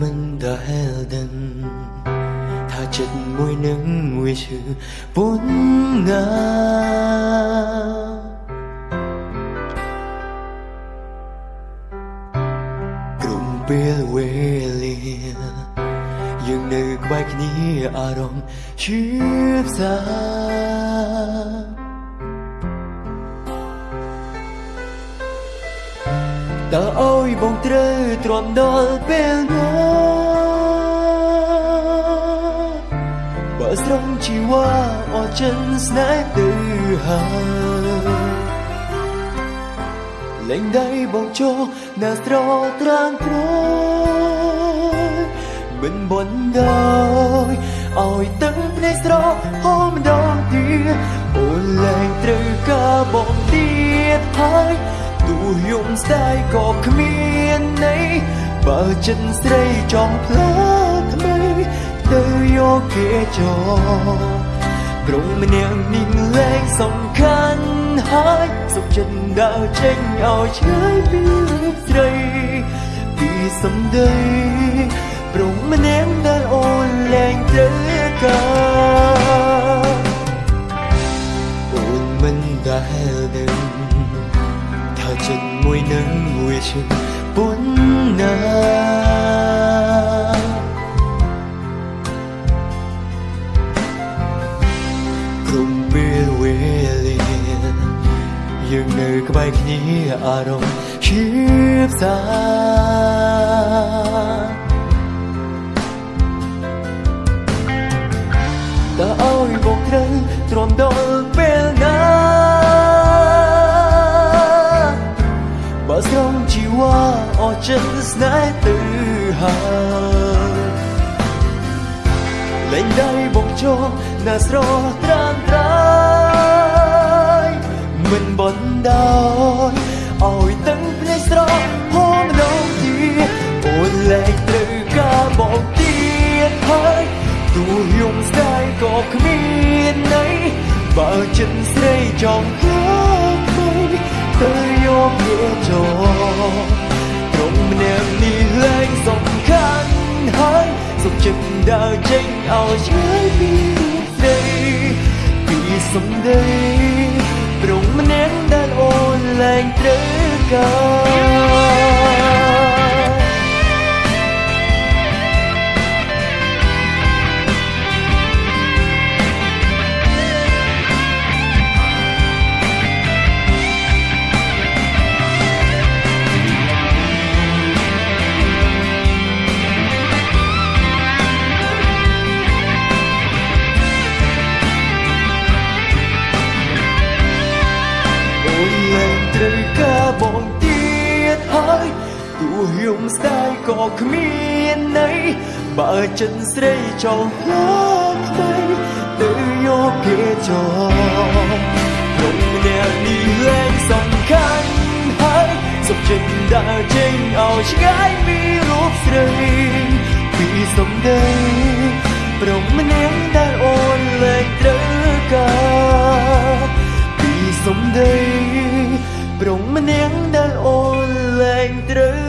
មិនដែលដឹងថាចិត្តមួយនឹងវាឈឺពុនណាក្រុមពេលវេលាយើងនៅក្បែរគ្នាអារម្មណ៍ឈឺផ្សាតើអើយបងត្រូវទ្រាំដល់ពេលណា ដោយឲ្យទឹកភ្នែកស្រហមម្ដងទៀតអូនលែងត្រូវការបងទៀតហើយទោះយំស្ដាយក៏គ្មានន័យបើចិត្តស្រីចង់ផ្លាថ្មីទៅយកគេ ចោក្រុងម្នាក់នេះលែងសំខាន់ហើយសុខចិត្តដើរចេញឲ្យឆ្ងាយពីរូបស្រីពីសំដីព្រមម្នាក់ដែលអូនលែងត្រូវការអូនមិនដែលដឹងថាចិត្តមួយនឹងមួយឈឺពុនណា នៅក្បែរគ្នាអារម្មណ៍ឈឺផ្សាតើអើយបងត្រូវទ្រាំដល់ពេលណាបើស្រងជីវ៉ាអស់ចិត្តស្នេហ៍ទៅហើយលែងដៃបងចោណាស្រត្រាំត្រៃ មិនបនដោយឲ្យទឹកភ្នែកស្រហមម្ដងទៀតអូនលែងត្រូវការបងទៀតហើយទោះយំស្ដាយក៏គ្មានន័យបើចិត្តស្រីចង់ផ្លាស់ទៅទៅយកវាចូលត្រង់ម្នាក់នេះលែងសំខាន់ហើយសុខចិត្តដើរចេញឲ្យឆ្ងាយពីរូបស្រីពីសំដី លែងត្រូវកា យំស្ដាយក៏គ្មានន័យបើចិត្តស្រីចង់ផ្លាស់ថ្មីទៅយកគេចោលក្នុងម្នាក់នេះលែងសំខាន់ហើយសុខចិត្តដើរចេញឲ្យឆ្ងាយពីរូបស្រីពីសំដីព្រមម្នាក់ដែលអូនលែងត្រូវការពីសំដីព្រមម្នាក់ដែលអូនលែងត្រូវ